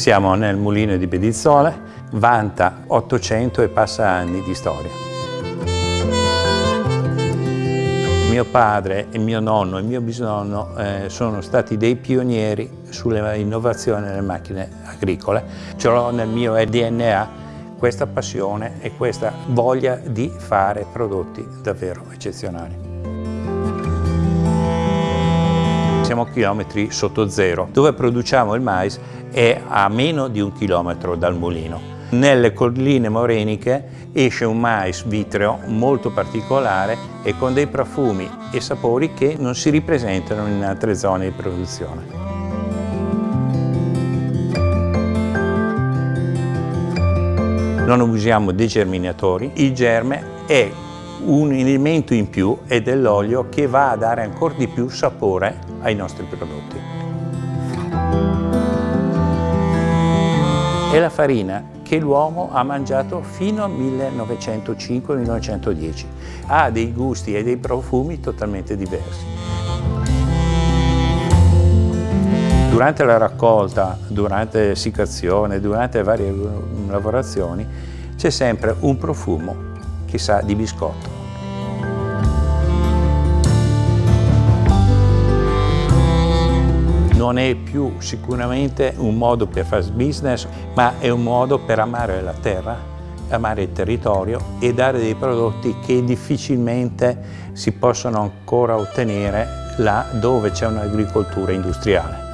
Siamo nel mulino di Bedizzole, vanta 800 e passa anni di storia. Mio padre, il mio nonno e mio bisnonno eh, sono stati dei pionieri sulle innovazioni nelle macchine agricole. Ce l'ho nel mio DNA questa passione e questa voglia di fare prodotti davvero eccezionali. Siamo a chilometri sotto zero. Dove produciamo il mais è a meno di un chilometro dal mulino. Nelle colline moreniche esce un mais vitreo molto particolare e con dei profumi e sapori che non si ripresentano in altre zone di produzione. non usiamo dei germinatori, il germe è un elemento in più è dell'olio che va a dare ancora di più sapore ai nostri prodotti. È la farina che l'uomo ha mangiato fino al 1905-1910. Ha dei gusti e dei profumi totalmente diversi. Durante la raccolta, durante l'essiccazione, durante varie lavorazioni, c'è sempre un profumo che sa di biscotto. Non è più sicuramente un modo per fare business, ma è un modo per amare la terra, amare il territorio e dare dei prodotti che difficilmente si possono ancora ottenere là dove c'è un'agricoltura industriale.